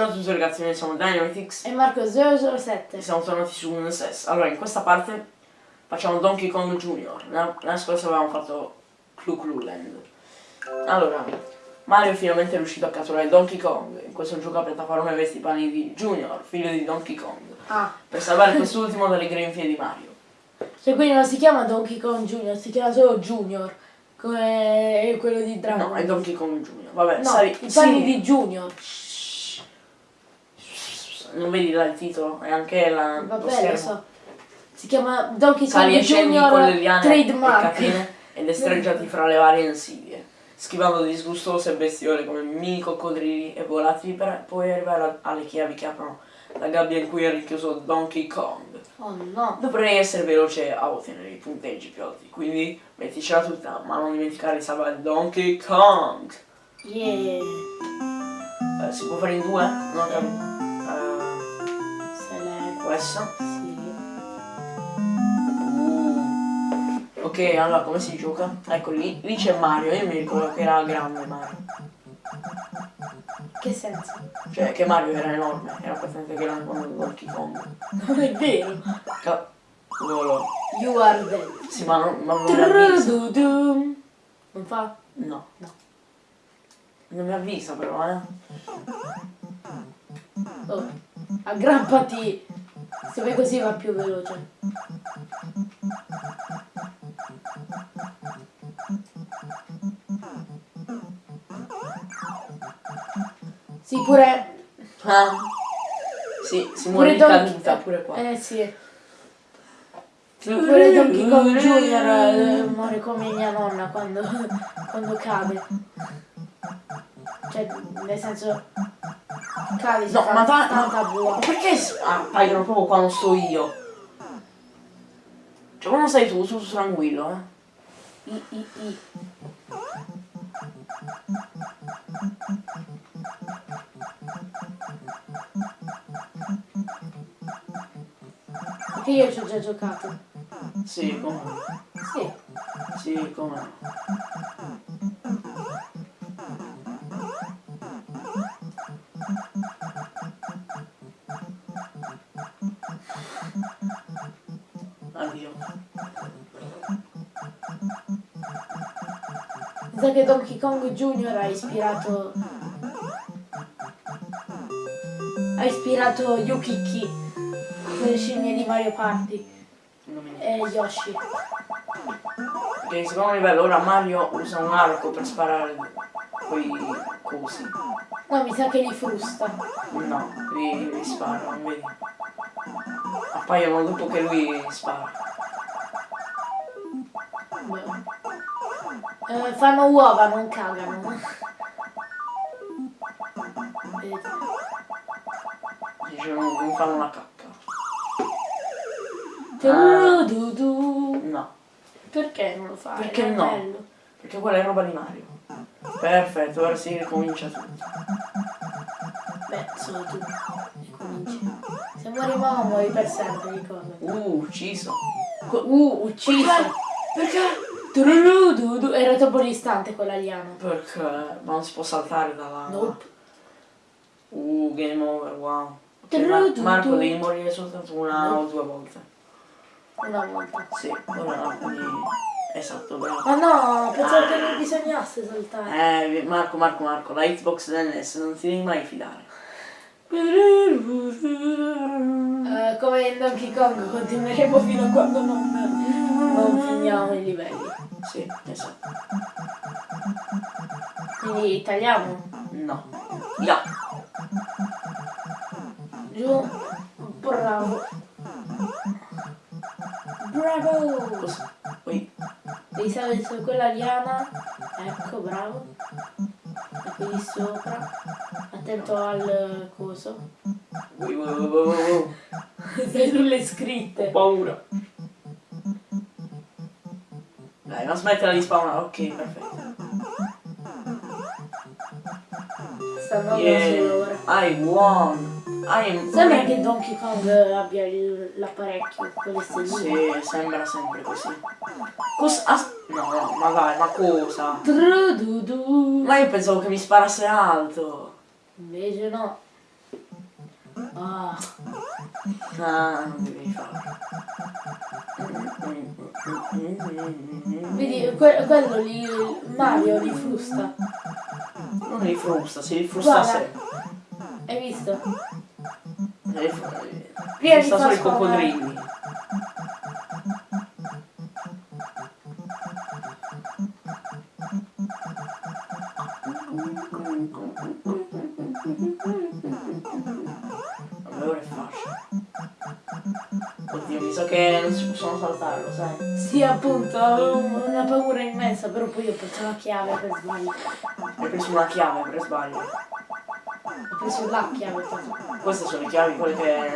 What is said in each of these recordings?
Ciao a tutti ragazzi, noi siamo Dynamitix E Marco 007. e siamo tornati su NSS. Allora, in questa parte facciamo Donkey Kong Jr. La, la scorsa avevamo fatto Clu Clu Land. Allora, Mario finalmente è riuscito a catturare Donkey Kong. In questo gioco a piattaforme vesti i panni di Junior, figlio di Donkey Kong, Ah, per salvare quest'ultimo dalle grinfie di Mario. cioè quindi non si chiama Donkey Kong Junior, si chiama solo Junior. Come quello di Dragon No, è Donkey Kong Jr. Vabbè, No, i panni sì. di Junior. Non vedi là il titolo? È anche la, Vabbè, lo so. Si chiama Donkey Kong Junior con le liane e Trademark. catene e destreggiati fra le varie insidie, schivando disgustose bestiole come mini coccodrilli e volatili per poi arrivare alle chiavi che aprono la gabbia in cui è rinchiuso Donkey Kong. Oh no. Dovrei essere veloce a ottenere i punteggi più alti, quindi metticela tutta, ma non dimenticare di salvare Donkey Kong. Yeah. Eh, si può fare in due? Non. Eh, Sì. Uh. Ok, allora come si gioca? Ecco lì, lì c'è Mario, io mi ricordo che era grande Mario. Che senso? Cioè che Mario era enorme, era abbastanza grande quando Donkey Kong. Non è vero. Cavolo. You are dead. Sì, ma non, ma non mi avvisa. Non fa? No. No. Non mi avvisa però, eh. Oh. Aggrappati. Se vai così va più veloce. Sì, pure. Ah. Sì, si Pure muore di Donkey caduta pure qua. Eh sì. Pure Donkey Kong Junior eh, muore come mia nonna quando, quando cade. Cioè, nel senso. Cade, si No, ma va- tanta Ma buona. perché s- appaiono proprio quando sto io? Cioè quando sei tu, tu tranquillo, eh. I, i, i. Perché io ci ho già giocato. Sì, come. Sì. Sì, come Mi sa che Donkey Kong Junior ha ispirato. Ha ispirato Yukiki, le scimmie di Mario Party e Yoshi. Perché in secondo livello ora Mario usa un arco per sparare quei cosi. No, mi sa che li frusta. No, li, li spara, non vedi? Appaiono dopo che lui spara. Beh. Eh, fanno uova, non cagano. Dice non, fanno la cacca. Tu-du-du. No, Perché non lo fai? Perché no? bello. perché quella è roba di Mario. Perfetto, ora si ricomincia tutto. Beh, solo tu. Ricominci. Se muori mamma muori per sempre, ricorda. Uh, ucciso. Uh, ucciso. Perché? Du-du-du-du. Era troppo distante quella liana. Perché? Ma non si può saltare dalla... Nope. Uh, game over, wow. Ok, Tu, Ma- tu, Marco devi morire soltanto una o due volte. Una volta. Sì, ora no, quindi... Esatto, bravo. Ma no, pensavo che non bisognasse saltare. Eh, Marco, Marco, Marco, la Xbox NS non ti devi mai fidare. Eh, come in Donkey Kong continueremo fino a quando non, non finiamo i livelli. Sì, esatto. Quindi tagliamo. No. Ya. Giù. Bravo. Bravo. Così. Poi. Devi salire su quella liana. Ecco, bravo. E qui di sopra. Attento al coso. Ui, ui, ui, ui, ui. Sei sulle scritte. Ho paura. Dai, non smettila di spawnare. Ok, perfetto. Sta andando solo ora. Yeah. I won. I am... Sembra che Donkey Kong abbia l'apparecchio con le stelline. Sì, sembra sempre così. Cosa? No, no, ma dai, ma cosa? Trududu. Ma io pensavo che mi sparasse alto. Invece no. Ah, Ah, non devi fare. Vedi, que- quello lì, Mario li frusta. Non li frusta, si rifrusta Guarda. sempre. Hai visto? Rifrusta Prima di solo far i spawnare- coccodrilli. Sa che non si possono saltare, lo sai? Sì, appunto, avevo una paura immensa, però poi ho preso la chiave per sbaglio. Hai preso una chiave per sbaglio. Ho preso la chiave. Queste sono le chiavi, quelle che.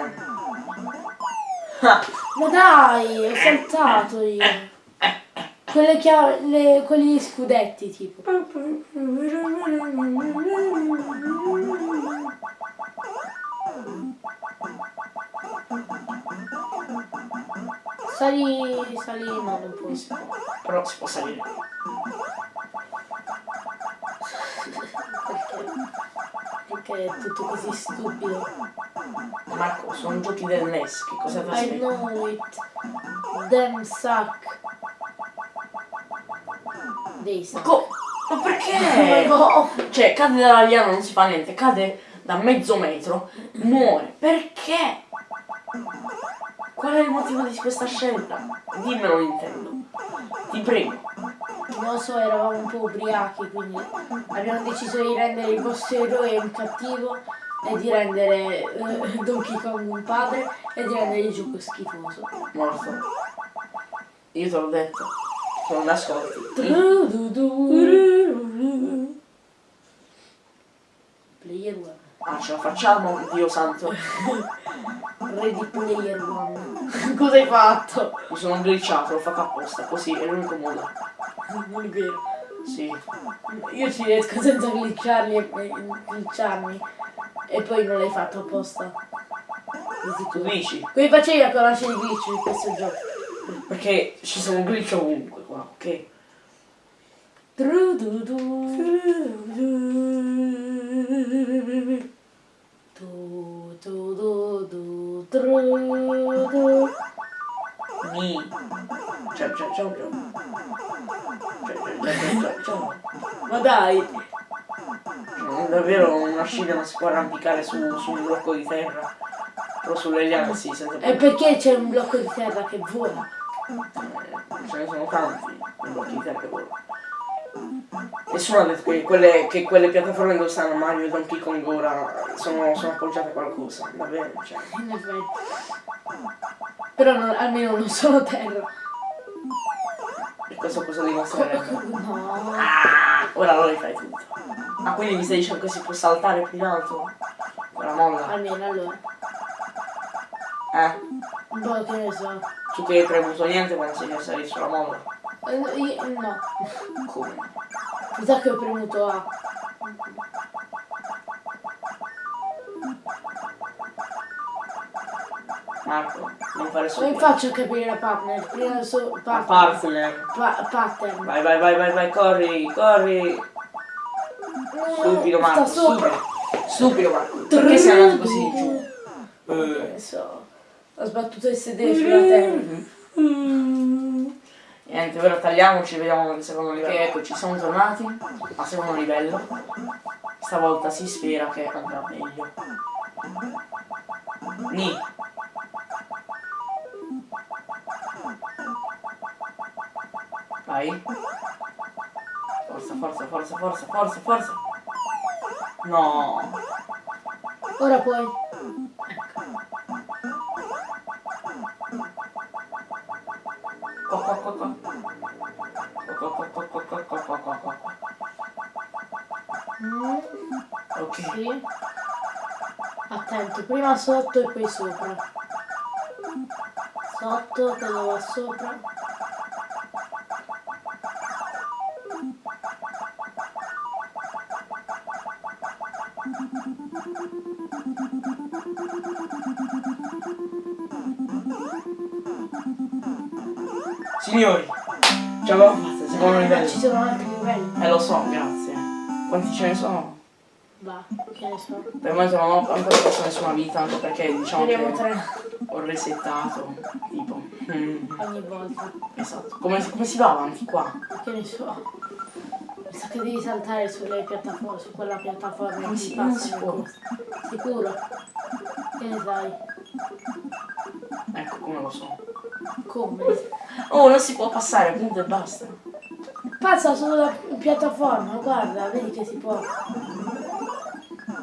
Ah, Ma dai, ho saltato io. Quelle chiave, le, quelli scudetti tipo. Sali, sali, no, non puoi. però si può salire. Perché? Perché è tutto così stupido. Marco, sono giochi del NES, che cosa ti I aspetti? know it. Damn suck. Dei suck. Co- ma perché? No. Cioè, cade dalla liana, non si fa niente, cade da mezzo metro, muore. Perché? Qual è il motivo di questa scelta? Dimmelo Nintendo. Ti prego. Non lo so, eravamo un po' ubriachi, quindi abbiamo deciso di rendere il vostro eroe un cattivo e di rendere eh, Donkey Kong un padre e di rendere il gioco schifoso. Morto. Io te l'ho detto. Se non mi ascolti. Player One. Ah, ce la facciamo? Dio santo. Ready Player One. Cosa hai fatto? Mi sono glitchato, l'ho fatto apposta, così è l'unico modo. Non è vero. Sì. Io ci riesco senza glitcharli e, glitcharmi. E poi non l'hai fatto apposta. Di Tu dici? Come facevi a conoscere i glitch di questo gioco? Perché ci sono glitch ovunque qua, ok? Tu, tu, du, du, tru, du. Mi. Ciao ciao ciao ciao. Ma dai! Non davvero una non si può arrampicare su, su un blocco di terra. Però sulle liane sì, senza E perché c'è un blocco di terra che vola? Eh, Ce ne sono tanti i blocchi di terra che volano. Nessuno ha detto che quelle, che quelle piattaforme dove stanno Mario e Donkey Kong ora sono, sono appoggiate a qualcosa. Davvero, cioè. In effetti. Però non- almeno non sono terra. E questo cosa dimostrerebbe? No. Ah, ora lo rifai tutto. Ah, quindi mi stai dicendo che si può saltare più in alto? Con la molla? Almeno allora. Eh? Po' che ne so. Tu che hai premuto niente quando sei salito sulla molla? Eh, io- no. Come? Mi sa che ho premuto A. Marco, non fare Come solo. faccio a capire la partner? Prima so La partner. partner. Pa- pattern. Vai, vai, vai, vai, vai, corri, corri. Stupido Sta Marco, sopra. stupido. Stupido Marco. Perché sei andato così giù? Ne so. Ho sbattuto il sedere sulla terra. Niente, ora tagliamoci, vediamo nel secondo livello. Che ecco, ci siamo tornati al secondo livello. Stavolta si spera che andrà meglio. Ni. Vai. Forza, forza, forza, forza, forza, forza. No. Ora puoi. Ok. sì. Attento, prima sotto e poi sopra. Sotto, quello va sopra. Signori, ce l'abbiamo fatta, secondo Ma livello. ci sono altri livelli. Eh lo so, grazie. Quanti ce ne sono? Va, che ne so. Per il momento non ho ancora perso nessuna vita, anche perché diciamo Speriamo che tre ho resettato, tipo. mm, ogni volta. esatto. Come, come si va avanti qua? Che ne so. Mi sa che devi saltare sulle piattaforme, su quella piattaforma Non si- non passa si può. Sicuro? Che ne sai? Ecco, come lo so. Come? Oh, non si può passare, punto e basta. Passa sulla piattaforma, guarda, vedi che si può.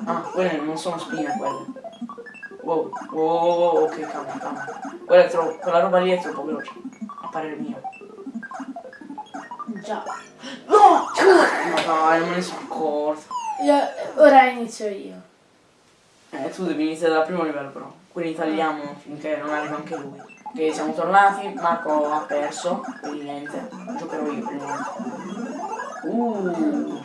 Ah, quelle non sono spine quelle. Wow, wow, wow, wow, ok, calma, calma. Quella, troppo, quella roba lì è troppo veloce. A parere mio. Già. No! Ma dai, non me ne sono accorto. Io, ora inizio io. Eh, tu devi iniziare dal primo livello però. Quindi tagliamo finché non arriva anche lui. Ok, siamo tornati, Marco ha perso, quindi niente. Giocherò io prima. Uh.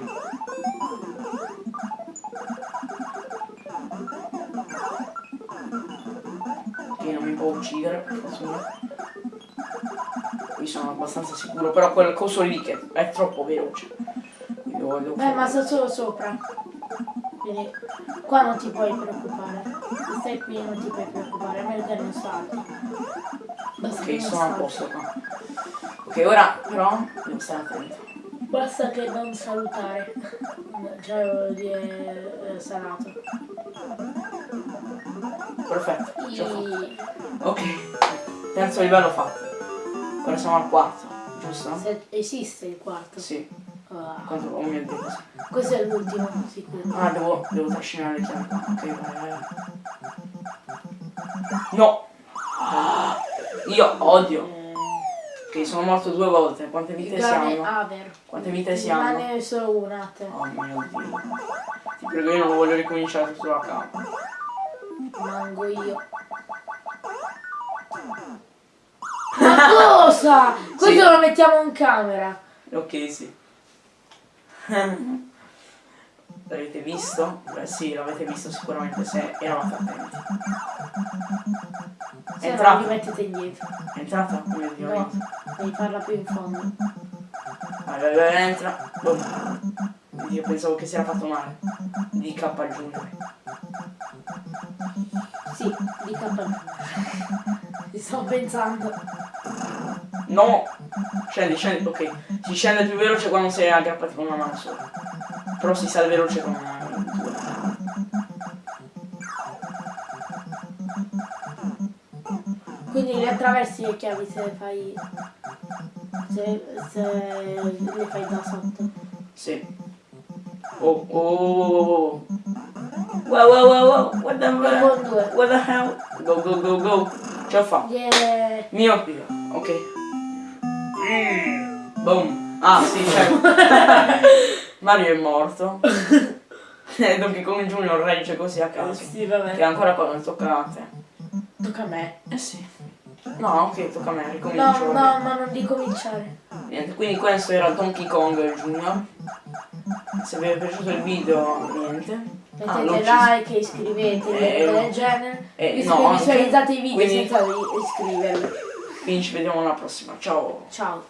Ok, non mi può uccidere, per fortuna. Qui sono abbastanza sicuro, però quel coso lì che è troppo veloce. Quindi lo voglio Beh, ma sto solo sopra. Quindi qua non ti puoi preoccupare. Se stai qui non ti puoi preoccupare, a meno che non salti. Basta Ok, sono a posto qua. Ok, ora però devo stare attento. Basta che non salutare. Già lo di è sanato. Perfetto, ce l'ho fatta. Ok, terzo livello fatto. Ora siamo al quarto, giusto? se esiste il quarto. Sì, Ah, quanto oh mio dio. questo è l'ultimo, sicuro. Ah, devo, devo trascinare le chiavi. Ok, vai, vai. No! Ah, io odio. Eh, Ok, sono morto due volte. Quante vite siamo? Aver. Quante vite siamo? Rimane solo una te. Oh mio dio. Ti prego, io non voglio ricominciare tutto da capo. Mango io. Ma cosa? Questo Sì. lo mettiamo in camera. Ok, sì. L'avete visto? Beh sì, l'avete visto sicuramente se eravate attenti. È Se no mettete indietro. È entrata? Oh mio dio. No, devi farla più in fondo. Vai, vai, vai, entra. Boom. Io pensavo che si era fatto male. Di K Junior. Sì, di capo. Ci sto pensando. No! Scendi, scendi, ok. Si scende più veloce quando sei aggrappati con una mano sola. Però si sale veloce con una mano. Quindi le attraversi le chiavi se le fai. Se, se le fai da sotto. Sì. Oh, oh, oh, oh, oh. Wow, wow, wow, wow. What the, due. what the hell? Go, go, go, go. Ce l'ho fatta. Yeah. Mio. Ok. Mm. Boom. Ah, sì, certo. Mario è morto. E Donkey Kong Junior regge così a caso. Sì, Che vabbè. ancora quando tocca a te. Tocca a me. Eh sì. No, ok, tocca a me, ricomincio. No, no, ma non di cominciare. Niente, quindi questo era Donkey Kong Junior. Se vi è piaciuto il video, niente. Ah, Mettete ucciso. like, iscrivetevi, Eh, robe del genere. eh, Visto no, che anche- visualizzate i video quindi- senza iscrivervi. Quindi ci vediamo alla prossima. Ciao. Ciao.